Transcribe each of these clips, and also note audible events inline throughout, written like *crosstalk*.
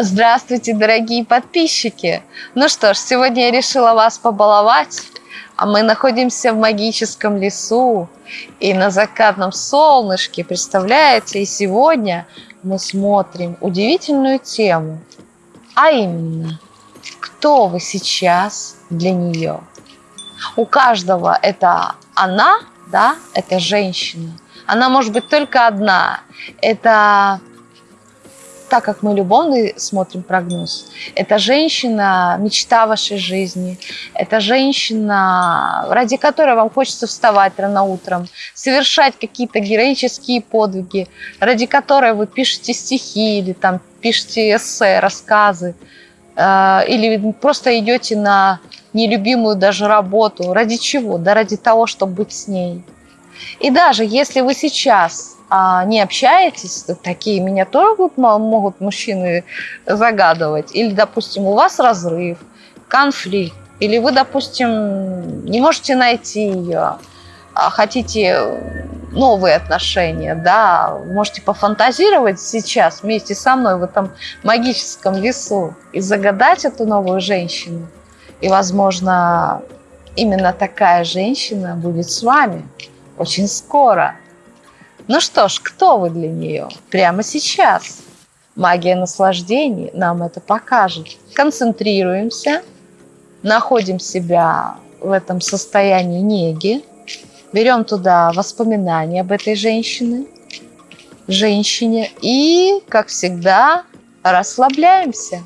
Здравствуйте, дорогие подписчики! Ну что ж, сегодня я решила вас побаловать, а мы находимся в магическом лесу и на закатном солнышке, представляете? И сегодня мы смотрим удивительную тему, а именно, кто вы сейчас для нее? У каждого это она, да, это женщина. Она может быть только одна. Это так как мы любовный смотрим прогноз, это женщина, мечта вашей жизни, это женщина, ради которой вам хочется вставать рано утром, совершать какие-то героические подвиги, ради которой вы пишете стихи или там пишете эссе, рассказы, э, или просто идете на нелюбимую даже работу. Ради чего? Да ради того, чтобы быть с ней. И даже если вы сейчас а, не общаетесь, такие меня тоже могут мужчины загадывать. Или, допустим, у вас разрыв, конфликт, или вы, допустим, не можете найти ее, а хотите новые отношения, да, можете пофантазировать сейчас вместе со мной в этом магическом лесу и загадать эту новую женщину. И, возможно, именно такая женщина будет с вами очень скоро. Ну что ж, кто вы для нее? Прямо сейчас. Магия наслаждений нам это покажет. Концентрируемся, находим себя в этом состоянии неги, берем туда воспоминания об этой женщине, женщине и, как всегда, расслабляемся.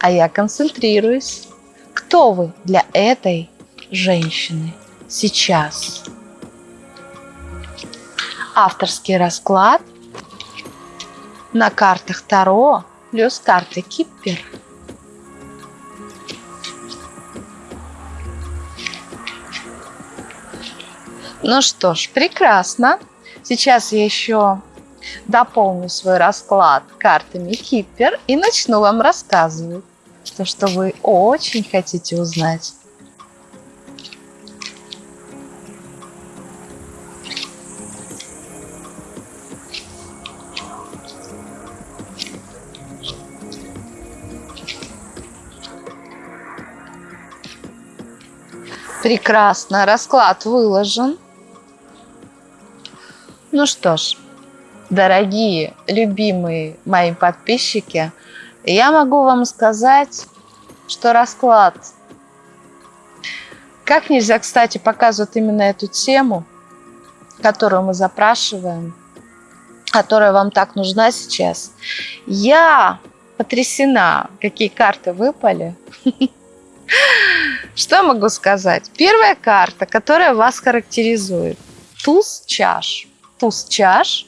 А я концентрируюсь. Кто вы для этой женщины сейчас? Авторский расклад на картах Таро плюс карты Киппер. Ну что ж, прекрасно. Сейчас я еще дополню свой расклад картами Киппер и начну вам рассказывать то, что вы очень хотите узнать. Прекрасно, расклад выложен. Ну что ж, дорогие, любимые мои подписчики, я могу вам сказать, что расклад, как нельзя, кстати, показывает именно эту тему, которую мы запрашиваем, которая вам так нужна сейчас. Я потрясена, какие карты выпали. *laughs* Что могу сказать? Первая карта, которая вас характеризует. Туз чаш. Туз чаш,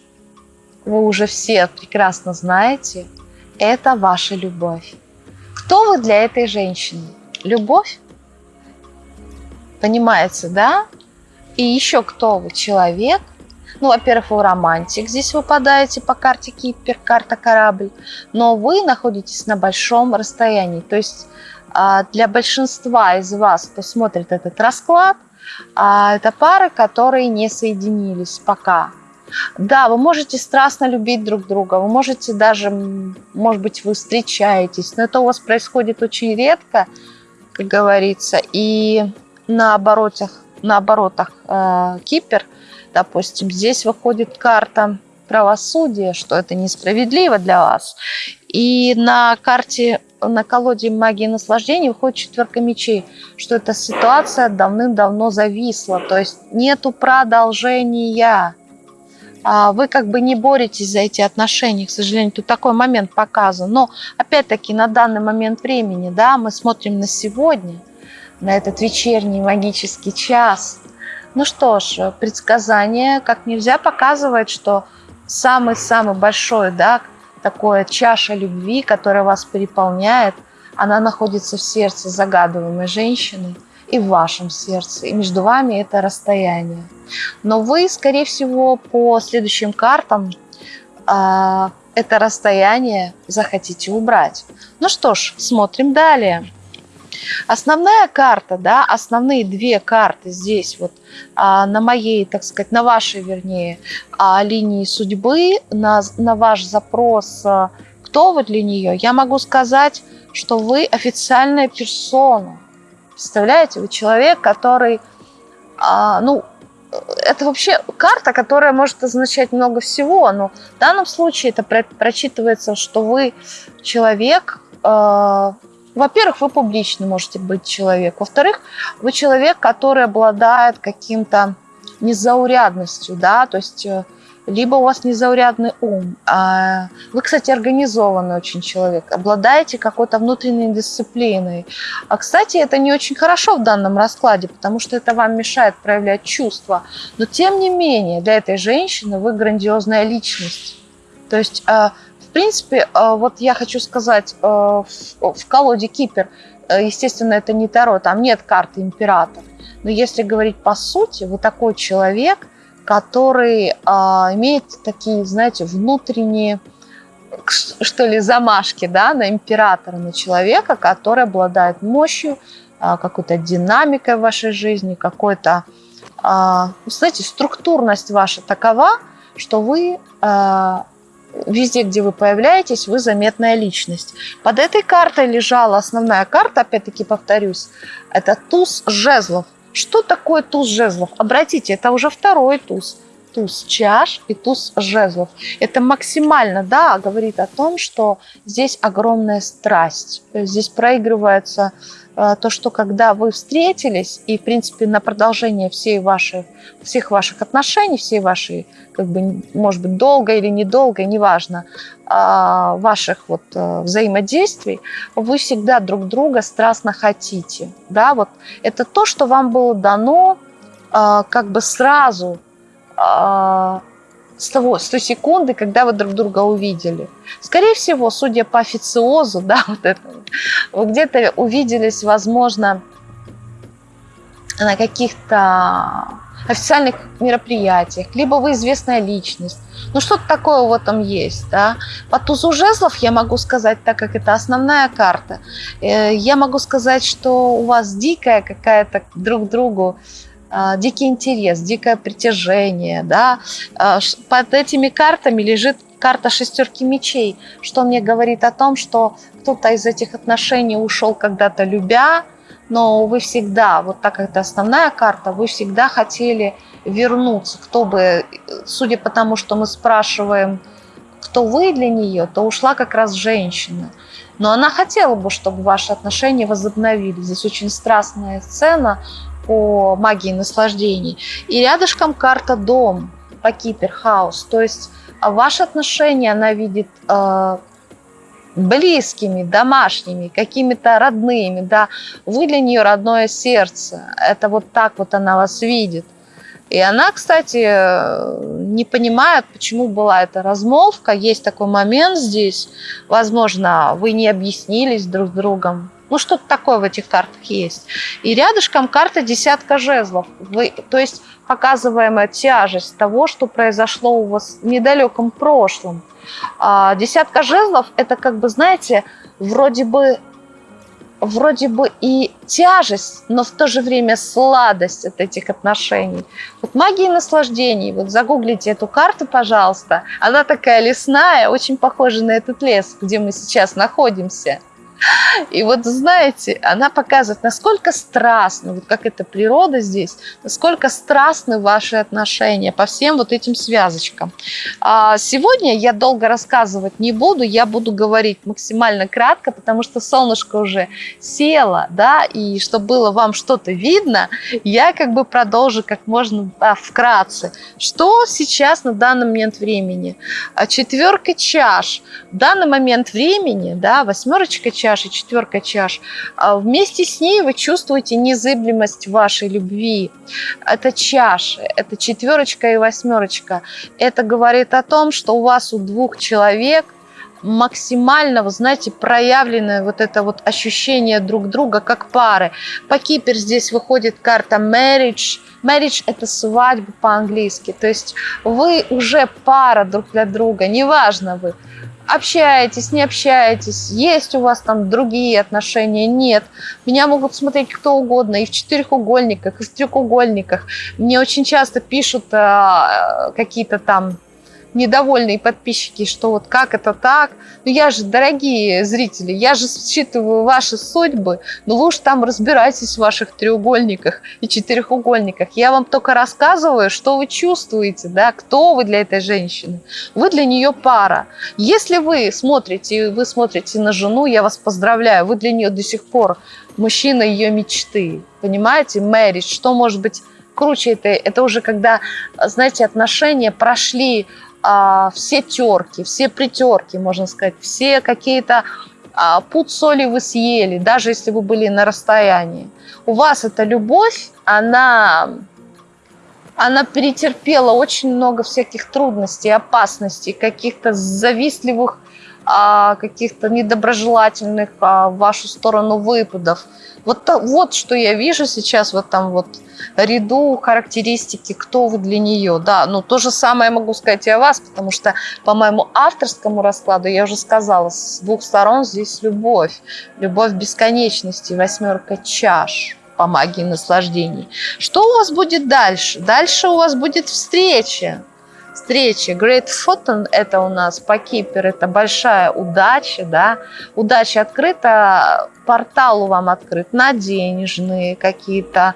вы уже все прекрасно знаете, это ваша любовь. Кто вы для этой женщины? Любовь? Понимаете, да? И еще кто вы? Человек? Ну, во-первых, вы романтик, здесь выпадаете по карте Кипер, карта корабль, но вы находитесь на большом расстоянии, то есть для большинства из вас, кто смотрит этот расклад, а, это пары, которые не соединились пока. Да, вы можете страстно любить друг друга, вы можете даже, может быть, вы встречаетесь, но это у вас происходит очень редко, как говорится, и на оборотах, на оборотах э, Кипер, допустим, здесь выходит карта правосудия, что это несправедливо для вас. И на карте на колоде магии наслаждения выходит четверка мечей, что эта ситуация давным-давно зависла, то есть нету продолжения. А вы как бы не боретесь за эти отношения, к сожалению, тут такой момент показан. Но опять-таки на данный момент времени, да, мы смотрим на сегодня, на этот вечерний магический час. Ну что ж, предсказание как нельзя показывает, что самый-самый большой, да, такое чаша любви, которая вас переполняет, она находится в сердце загадываемой женщины и в вашем сердце. И между вами это расстояние. Но вы, скорее всего, по следующим картам э, это расстояние захотите убрать. Ну что ж, смотрим далее. Основная карта, да, основные две карты здесь вот а, на моей, так сказать, на вашей, вернее, а, линии судьбы, на, на ваш запрос, а, кто вы для нее, я могу сказать, что вы официальная персона. Представляете, вы человек, который, а, ну, это вообще карта, которая может означать много всего, но в данном случае это прочитывается, что вы человек, э, во-первых, вы публичный можете быть человек, во-вторых, вы человек, который обладает каким-то незаурядностью, да, то есть э, либо у вас незаурядный ум. А вы, кстати, организованный очень человек, обладаете какой-то внутренней дисциплиной. А, кстати, это не очень хорошо в данном раскладе, потому что это вам мешает проявлять чувства. Но, тем не менее, для этой женщины вы грандиозная личность. То есть, а, принципе, а, вот я хочу сказать, в колоде Кипер, естественно, это не Таро, там нет карты император. Но если говорить по сути, вы такой человек – который а, имеет такие, знаете, внутренние, что ли, замашки да, на императора, на человека, который обладает мощью, а, какой-то динамикой в вашей жизни, какой-то, а, знаете, структурность ваша такова, что вы везде, где вы появляетесь, вы заметная личность. Под этой картой лежала основная карта, опять-таки повторюсь, это туз жезлов. Что такое туз жезлов? Обратите, это уже второй туз. Туз чаш и туз жезлов. Это максимально, да, говорит о том, что здесь огромная страсть. Здесь проигрывается то, что когда вы встретились, и, в принципе, на продолжение всей вашей, всех ваших отношений, всей вашей, как бы, может быть, долго или недолго, неважно, а, ваших вот э, взаимодействий, вы всегда друг друга страстно хотите. Да? Вот это то, что вам было дано э, как бы сразу с, того, с той секунды, когда вы друг друга увидели. Скорее всего, судя по официозу, *laughs* да, вот это, вы где-то увиделись, возможно, на каких-то официальных мероприятиях, либо вы известная личность. Ну, что-то такое в этом есть, да. По тузу жезлов я могу сказать, так как это основная карта, э, я могу сказать, что у вас дикая какая-то друг другу дикий интерес, дикое притяжение. Да? А, под этими картами лежит карта шестерки мечей, что мне говорит о том, что кто-то из этих отношений ушел когда-то любя, но вы всегда, вот так как это основная карта, вы всегда хотели вернуться. Кто бы, судя по тому, что мы спрашиваем, кто вы для нее, то ушла как раз женщина. Но она хотела бы, чтобы ваши отношения возобновились. Здесь очень страстная сцена, по магии наслаждений. И рядышком карта дом по Киперхаус. То есть а, ваши отношения она видит э, близкими, домашними, какими-то родными, да, вы для нее родное сердце, это вот так вот она вас видит. И она, кстати, не понимает, почему была эта размолвка. Есть такой момент здесь. Возможно, вы не объяснились друг с другом. Ну, что-то такое в этих картах есть. И рядышком карта десятка жезлов. Вы, то есть показываемая тяжесть того, что произошло у вас в недалеком прошлом. А, десятка жезлов – это как бы, знаете, вроде бы вроде бы и тяжесть, но в то же время сладость от этих отношений. Вот магия наслаждений, вот загуглите эту карту, пожалуйста. Она такая лесная, очень похожа на этот лес, где мы сейчас находимся. И вот, знаете, она показывает, насколько страстно, вот как это природа здесь, насколько страстны ваши отношения по всем вот этим связочкам. А сегодня я долго рассказывать не буду, я буду говорить максимально кратко, потому что солнышко уже село, да, и чтобы было вам что-то видно, я как бы продолжу как можно да, вкратце. Что сейчас на данный момент времени? А четверка чаш. В данный момент времени, да, восьмерочка чаш, чаш и четверка чаш, а вместе с ней вы чувствуете незыблемость вашей любви. Это чаши, это четверочка и восьмерочка. Это говорит о том, что у вас у двух человек максимально, вы знаете, проявленное вот это вот ощущение друг друга как пары. По Кипер здесь выходит карта marriage. Marriage – это свадьба по-английски. То есть вы уже пара друг для друга, неважно вы общаетесь, не общаетесь, есть у вас там другие отношения, нет. Меня могут смотреть кто угодно, и в четырехугольниках, и в трехугольниках. Мне очень часто пишут а, какие-то там недовольные подписчики, что вот как это так. Ну я же, дорогие зрители, я же считываю ваши судьбы, ну вы уж там разбирайтесь в ваших треугольниках и четырехугольниках. Я вам только рассказываю, что вы чувствуете, да, кто вы для этой женщины. Вы для нее пара. Если вы смотрите, вы смотрите на жену, я вас поздравляю, вы для нее до сих пор мужчина ее мечты. Понимаете, marriage, что может быть круче это, это уже когда, знаете, отношения прошли а, все терки, все притерки, можно сказать, все какие-то а, пуд соли вы съели, даже если вы были на расстоянии. У вас эта любовь, она, она перетерпела очень много всяких трудностей, опасностей, каких-то завистливых, каких-то недоброжелательных а, в вашу сторону выпадов. Вот, вот что я вижу сейчас вот там вот ряду характеристики, кто вы для нее. Да, ну то же самое могу сказать и о вас, потому что по моему авторскому раскладу, я уже сказала, с двух сторон здесь любовь. Любовь бесконечности, восьмерка чаш по магии наслаждений. Что у вас будет дальше? Дальше у вас будет встреча. Встреча. Great Fortune – это у нас по Кипер, это большая удача, да. Удача открыта, портал вам открыт на денежные какие-то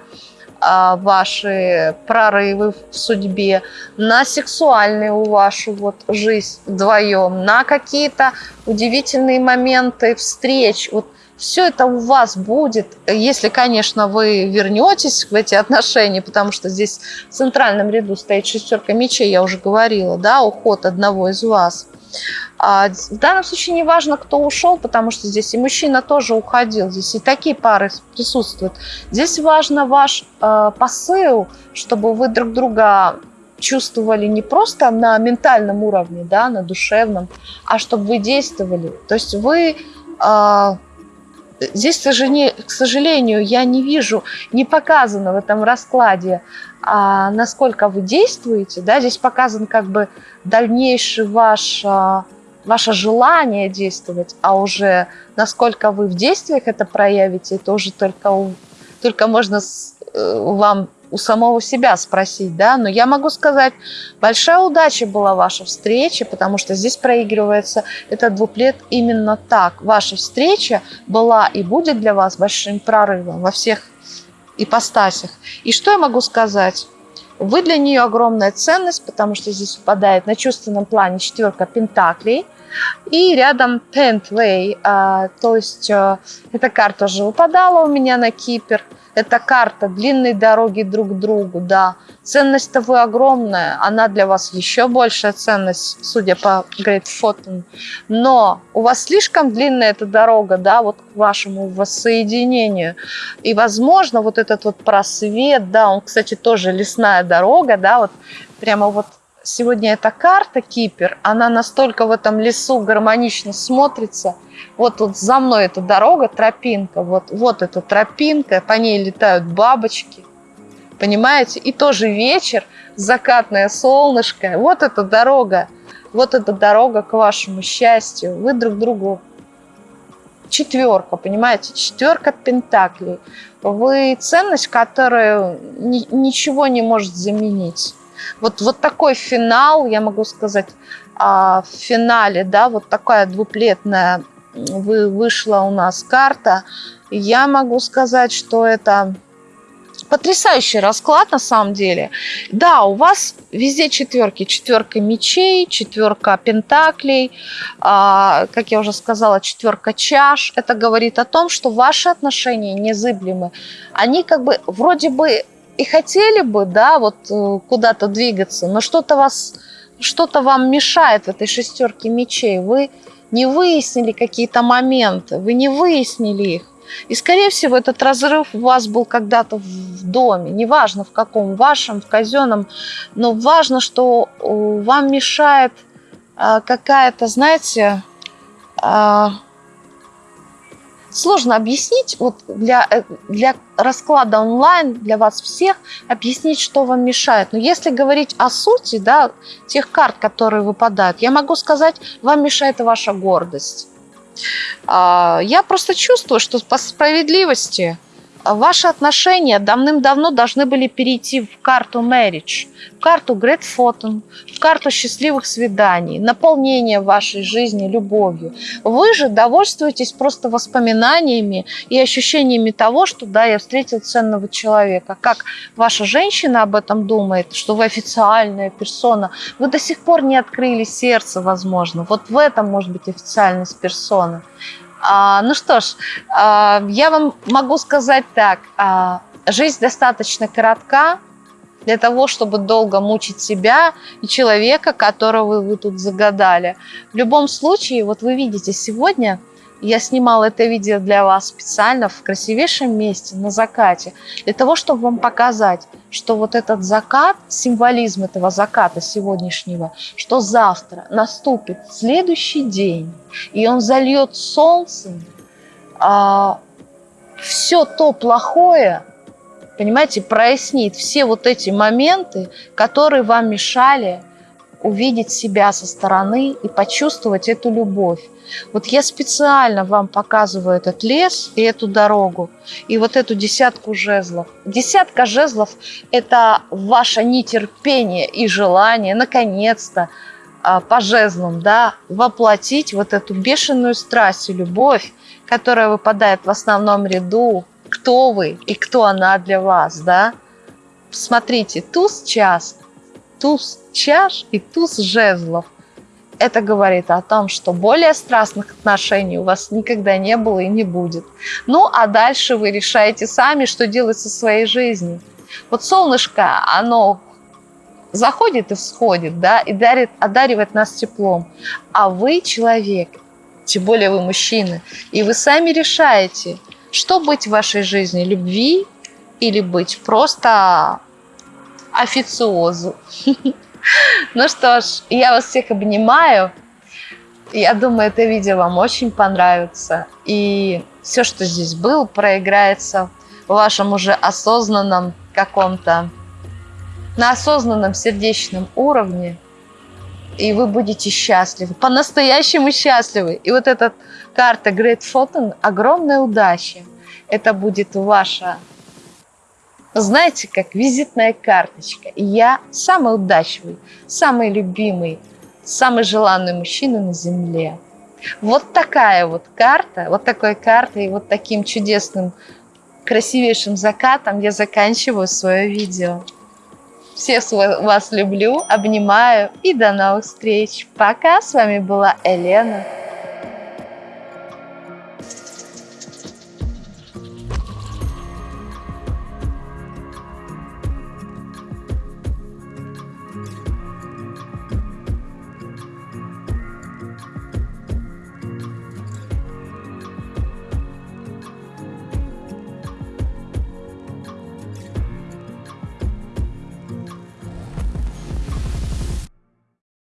а, ваши прорывы в судьбе, на сексуальную вашу вот жизнь вдвоем, на какие-то удивительные моменты встреч. Вот все это у вас будет, если, конечно, вы вернетесь в эти отношения, потому что здесь в центральном ряду стоит шестерка мечей, я уже говорила, да, уход одного из вас. А в данном случае не важно, кто ушел, потому что здесь и мужчина тоже уходил, здесь и такие пары присутствуют. Здесь важно ваш э, посыл, чтобы вы друг друга чувствовали не просто на ментальном уровне, да, на душевном, а чтобы вы действовали. То есть вы... Э, здесь, к сожалению, я не вижу, не показано в этом раскладе, а насколько вы действуете. Да? Здесь показан как бы дальнейший ваш, а, ваше желание действовать, а уже насколько вы в действиях это проявите, это уже только, только можно э, вам у самого себя спросить, да, но я могу сказать, большая удача была ваша встреча, потому что здесь проигрывается этот двуплет именно так. Ваша встреча была и будет для вас большим прорывом во всех ипостасях. И что я могу сказать? Вы для нее огромная ценность, потому что здесь выпадает на чувственном плане четверка пентаклей. И рядом Pentway, а, то есть а, эта карта уже выпадала у меня на Кипр. Это карта длинной дороги друг к другу, да. Ценность-то вы огромная, она для вас еще большая ценность, судя по Great Photon. Но у вас слишком длинная эта дорога, да, вот к вашему воссоединению. И, возможно, вот этот вот просвет, да, он, кстати, тоже лесная дорога, да, вот прямо вот сегодня эта карта Кипер, она настолько в этом лесу гармонично смотрится. Вот тут за мной эта дорога, тропинка, вот, вот эта тропинка, по ней летают бабочки, понимаете? И тоже вечер, закатное солнышко, вот эта дорога, вот эта дорога к вашему счастью. Вы друг другу четверка, понимаете? Четверка пентаклей. Вы ценность, которую ни, ничего не может заменить. Вот, вот такой финал, я могу сказать, а, в финале, да, вот такая двуплетная вы, вышла у нас карта. Я могу сказать, что это потрясающий расклад на самом деле. Да, у вас везде четверки. Четверка мечей, четверка пентаклей, а, как я уже сказала, четверка чаш. Это говорит о том, что ваши отношения незыблемы. Они как бы вроде бы и хотели бы, да, вот э, куда-то двигаться, но что-то вас, что-то вам мешает в этой шестерке мечей. Вы не выяснили какие-то моменты, вы не выяснили их. И, скорее всего, этот разрыв у вас был когда-то в доме, неважно в каком, вашем, в казенном, но важно, что э, вам мешает э, какая-то, знаете, сложно объяснить, вот для, э, для расклада онлайн, для вас всех, объяснить, что вам мешает. Но если говорить о сути, да, тех карт, которые выпадают, я могу сказать, вам мешает ваша гордость. А, я просто чувствую, что по справедливости ваши отношения давным-давно должны были перейти в карту marriage, в карту great photo, в карту счастливых свиданий, наполнения вашей жизни любовью. Вы же довольствуетесь просто воспоминаниями и ощущениями того, что да, я встретил ценного человека. Как ваша женщина об этом думает, что вы официальная персона, вы до сих пор не открыли сердце, возможно. Вот в этом может быть официальность персоны. А, ну что ж, а, я вам могу сказать так. А, жизнь достаточно коротка для того, чтобы долго мучить себя и человека, которого вы тут загадали. В любом случае, вот вы видите, сегодня я снимала это видео для вас специально в красивейшем месте, на закате, для того, чтобы вам показать, что вот этот закат, символизм этого заката сегодняшнего, что завтра наступит следующий день, и он зальет солнцем а, все то плохое, понимаете, прояснит все вот эти моменты, которые вам мешали увидеть себя со стороны и почувствовать эту любовь. Вот я специально вам показываю этот лес и эту дорогу, и вот эту десятку жезлов. Десятка жезлов – это ваше нетерпение и желание, наконец-то, а, по жезлам, да, воплотить вот эту бешеную страсть и любовь, которая выпадает в основном ряду, кто вы и кто она для вас, да. Смотрите, туз час, туз чаш и туз жезлов – это говорит о том, что более страстных отношений у вас никогда не было и не будет. Ну, а дальше вы решаете сами, что делать со своей жизнью. Вот солнышко, оно заходит и всходит, да, и дарит, одаривает нас теплом. А вы человек, тем более вы мужчины, и вы сами решаете, что быть в вашей жизни, любви или быть просто официозу. Ну что ж, я вас всех обнимаю. Я думаю, это видео вам очень понравится. И все, что здесь было, проиграется в вашем уже осознанном каком-то, на осознанном сердечном уровне. И вы будете счастливы, по-настоящему счастливы. И вот эта карта Great Photon – огромная удача. Это будет ваша знаете, как визитная карточка. я самый удачливый, самый любимый, самый желанный мужчина на Земле. Вот такая вот карта, вот такой картой вот таким чудесным, красивейшим закатом я заканчиваю свое видео. Всех вас люблю, обнимаю и до новых встреч. Пока, с вами была Елена.